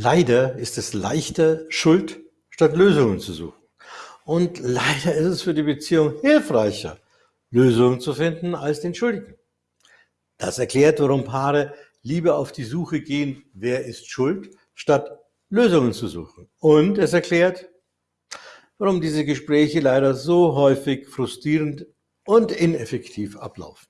Leider ist es leichter, Schuld statt Lösungen zu suchen. Und leider ist es für die Beziehung hilfreicher, Lösungen zu finden als den Schuldigen. Das erklärt, warum Paare lieber auf die Suche gehen, wer ist schuld, statt Lösungen zu suchen. Und es erklärt, warum diese Gespräche leider so häufig frustrierend und ineffektiv ablaufen.